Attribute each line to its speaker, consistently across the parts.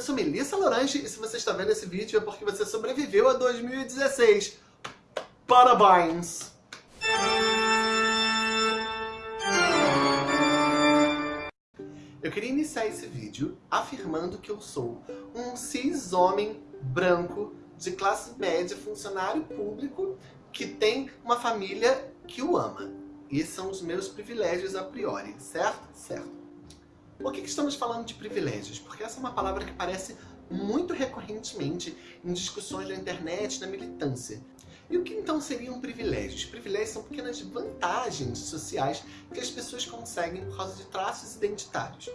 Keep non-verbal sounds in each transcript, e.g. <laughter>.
Speaker 1: Eu sou Melissa Lorange e se você está vendo esse vídeo é porque você sobreviveu a 2016. Parabéns! Eu queria iniciar esse vídeo afirmando que eu sou um cis homem branco de classe média, funcionário público, que tem uma família que o ama. E esses são os meus privilégios a priori, certo? Certo. Por que, estamos falando de privilégios? Porque essa é uma palavra que aparece muito recorrentemente em discussões na internet, na militância. E o que então seriam privilégios? Privilégios são pequenas vantagens sociais que as pessoas conseguem por causa de traços identitários.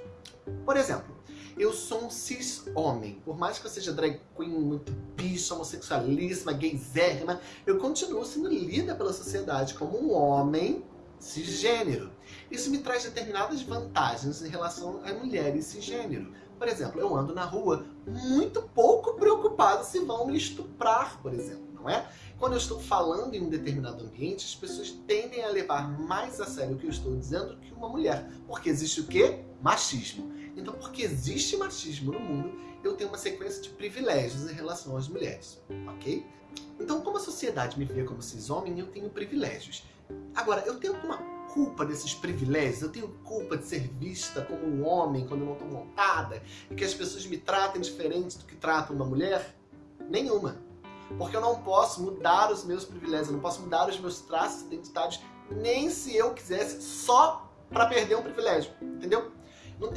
Speaker 1: Por exemplo, eu sou um cis-homem. Por mais que eu seja drag queen, muito bicha, homossexualíssima, gaysérrima, eu continuo sendo lida pela sociedade como um homem cisgênero. Isso me traz determinadas vantagens em relação a mulheres cisgênero. Por exemplo, eu ando na rua muito pouco preocupado se vão me estuprar, por exemplo, não é? Quando eu estou falando em um determinado ambiente, as pessoas tendem a levar mais a sério o que eu estou dizendo que uma mulher. Porque existe o quê? Machismo. Então, porque existe machismo no mundo, eu tenho uma sequência de privilégios em relação às mulheres, ok? Então, como a sociedade me vê como cis-homem, eu tenho privilégios. Agora, eu tenho alguma culpa desses privilégios? Eu tenho culpa de ser vista como um homem quando eu não estou montada? E que as pessoas me tratem diferente do que tratam uma mulher? Nenhuma. Porque eu não posso mudar os meus privilégios, eu não posso mudar os meus traços identitários, nem se eu quisesse, só para perder um privilégio, entendeu?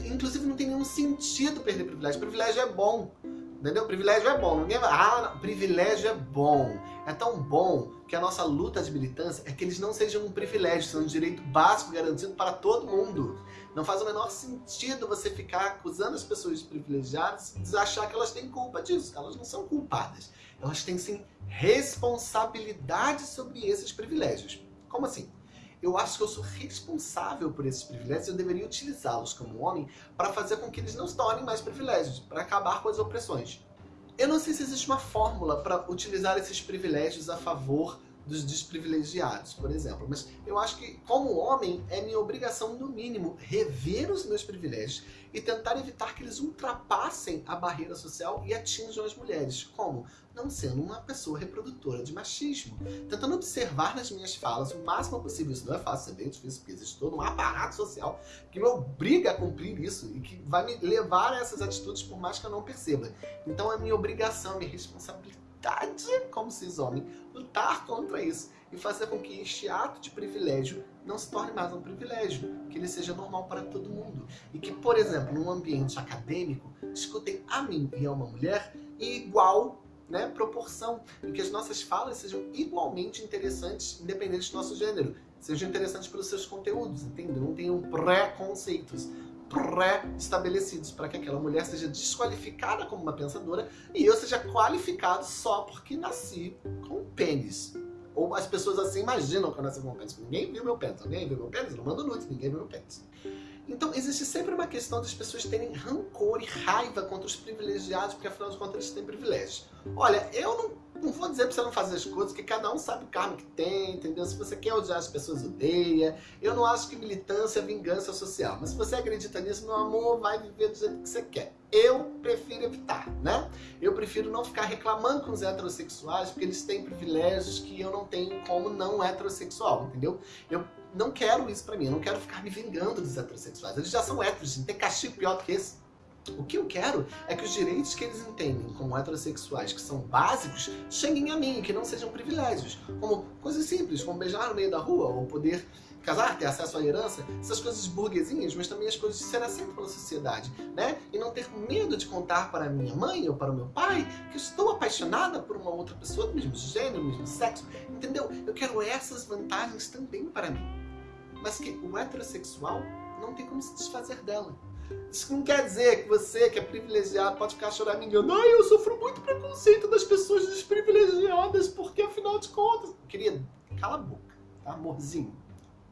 Speaker 1: Inclusive não tem nenhum sentido perder privilégio. Privilégio é bom. Entendeu? Privilégio é bom. Ninguém vai... Ah, privilégio é bom. É tão bom que a nossa luta de militância é que eles não sejam um privilégio, sejam um direito básico garantido para todo mundo. Não faz o menor sentido você ficar acusando as pessoas privilegiadas e achar que elas têm culpa disso. Elas não são culpadas. Elas têm sim responsabilidade sobre esses privilégios. Como assim? Eu acho que eu sou responsável por esses privilégios e eu deveria utilizá-los como homem para fazer com que eles não se tornem mais privilégios, para acabar com as opressões. Eu não sei se existe uma fórmula para utilizar esses privilégios a favor dos desprivilegiados, por exemplo. Mas eu acho que, como homem, é minha obrigação, no mínimo, rever os meus privilégios e tentar evitar que eles ultrapassem a barreira social e atinjam as mulheres. Como? Não sendo uma pessoa reprodutora de machismo. Tentando observar nas minhas falas o máximo possível. Isso não é fácil, é bem difícil, porque existe todo um aparato social que me obriga a cumprir isso e que vai me levar a essas atitudes por mais que eu não perceba. Então é minha obrigação, minha responsabilidade como cis-homem, lutar contra isso e fazer com que este ato de privilégio não se torne mais um privilégio, que ele seja normal para todo mundo. E que, por exemplo, num ambiente acadêmico, escutem a mim e a uma mulher em igual né, proporção, e que as nossas falas sejam igualmente interessantes, independente do nosso gênero, sejam interessantes pelos seus conteúdos, entende? Não tenham preconceitos pré-estabelecidos para que aquela mulher seja desqualificada como uma pensadora e eu seja qualificado só porque nasci com pênis. Ou as pessoas assim imaginam que eu nasci com pênis. Ninguém viu meu pênis. Ninguém viu meu pênis? Eu não mando nudes, ninguém viu meu pênis. Então existe sempre uma questão das pessoas terem rancor e raiva contra os privilegiados, porque afinal de contas eles têm privilégios. Olha, eu não não vou dizer pra você não fazer as coisas, que cada um sabe o karma que tem, entendeu? Se você quer odiar as pessoas, odeia. Eu não acho que militância é vingança social. Mas se você acredita nisso, meu amor, vai viver do jeito que você quer. Eu prefiro evitar, né? Eu prefiro não ficar reclamando com os heterossexuais, porque eles têm privilégios que eu não tenho como não heterossexual, entendeu? Eu não quero isso pra mim, eu não quero ficar me vingando dos heterossexuais. Eles já são héteros, tem castigo pior do que esse. O que eu quero é que os direitos que eles entendem como heterossexuais, que são básicos, cheguem a mim, que não sejam privilégios. Como coisas simples, como beijar no meio da rua, ou poder casar, ter acesso à herança, essas coisas burguesinhas, mas também as coisas de ser aceito pela sociedade, né? E não ter medo de contar para minha mãe ou para o meu pai que estou apaixonada por uma outra pessoa do mesmo gênero, do mesmo sexo, entendeu? Eu quero essas vantagens também para mim. Mas que o heterossexual não tem como se desfazer dela. Isso não quer dizer que você, que é privilegiado, pode ficar choramingando. Ai, eu sofro muito preconceito das pessoas desprivilegiadas, porque afinal de contas... Querida, cala a boca, tá, amorzinho?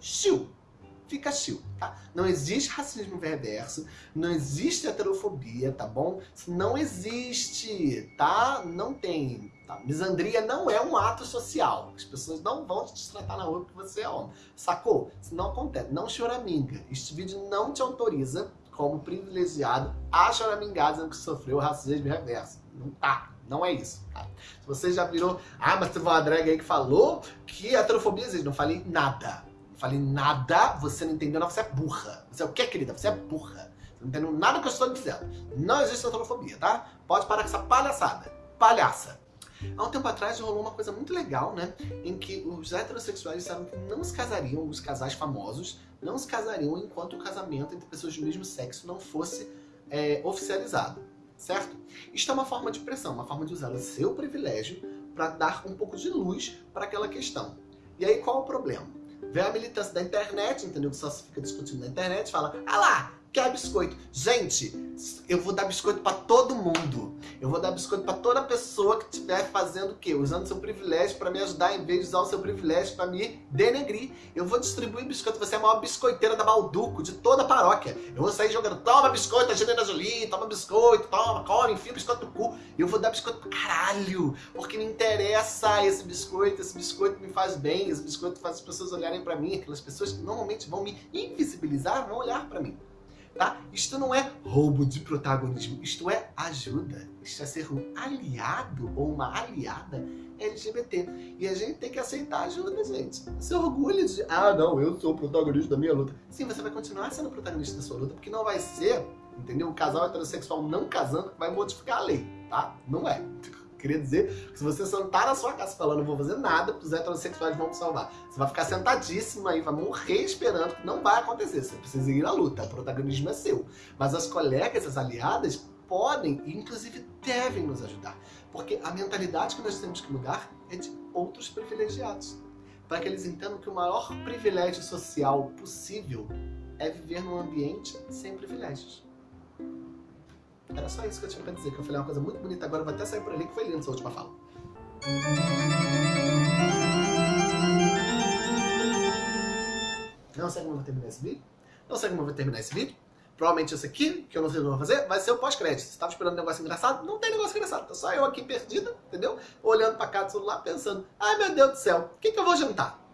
Speaker 1: Chiu! Fica chill, tá? Não existe racismo reverso, não existe heterofobia, tá bom? não existe, tá? Não tem. Tá? Misandria não é um ato social. As pessoas não vão te tratar na rua porque você é homem. Sacou? Isso não acontece. Não choraminga. Este vídeo não te autoriza como privilegiado, a choramingar dizendo que sofreu racismo reverso. Não tá. Não é isso, tá? Se você já virou... Ah, mas teve uma drag aí que falou que a heterofobia existe. Não falei nada. Falei nada, você não entendeu, não. Você é burra. Você é o que, querida? Você é burra. Você não entendeu nada que eu estou dizendo. Não existe heterofobia, tá? Pode parar com essa palhaçada. Palhaça. Há um tempo atrás rolou uma coisa muito legal, né? Em que os heterossexuais disseram que não se casariam, os casais famosos, não se casariam enquanto o casamento entre pessoas do mesmo sexo não fosse é, oficializado, certo? Isto é uma forma de pressão, uma forma de usar o seu privilégio para dar um pouco de luz para aquela questão. E aí qual é o problema? Vem a militância da internet, entendeu? Que só se fica discutindo na internet, fala, ah lá, quer biscoito. Gente, eu vou dar biscoito para todo mundo. Eu vou dar biscoito para toda pessoa que estiver fazendo o quê? Usando seu privilégio para me ajudar em vez de usar o seu privilégio para me denegrir. Eu vou distribuir biscoito. Você é a maior biscoiteira da Balduco, de toda a paróquia. Eu vou sair jogando, toma biscoito, Angelina Jolie, toma biscoito, toma, come, enfia biscoito no cu. Eu vou dar biscoito pra caralho, porque me interessa esse biscoito, esse biscoito me faz bem, esse biscoito faz as pessoas olharem para mim, aquelas pessoas que normalmente vão me invisibilizar, vão olhar para mim tá? Isto não é roubo de protagonismo, isto é ajuda. Isto é ser um aliado ou uma aliada LGBT. E a gente tem que aceitar ajuda, gente. Você orgulha de, ah, não, eu sou o protagonista da minha luta. Sim, você vai continuar sendo o protagonista da sua luta, porque não vai ser, entendeu? Um casal heterossexual não casando vai modificar a lei, tá? Não é. <laughs> Queria dizer que se você sentar na sua casa falando, não vou fazer nada, os heterossexuais vão te salvar. Você vai ficar sentadíssimo aí, vai morrer esperando, que não vai acontecer. Você precisa ir à luta, o protagonismo é seu. Mas as colegas, as aliadas, podem e inclusive devem nos ajudar. Porque a mentalidade que nós temos que mudar é de outros privilegiados. Para que eles entendam que o maior privilégio social possível é viver num ambiente sem privilégios. Era só isso que eu tinha pra dizer, que eu falei uma coisa muito bonita agora, vai até sair por ali, que foi lindo essa última fala. Não sei como eu vou terminar esse vídeo. Não sei como eu vou terminar esse vídeo. Provavelmente esse aqui, que eu não sei o que eu vou fazer, vai ser o pós-crédito. Você tava esperando um negócio engraçado? Não tem negócio engraçado. Tá só eu aqui perdida, entendeu? Olhando pra cá do celular, pensando, ai meu Deus do céu, o que, que eu vou jantar?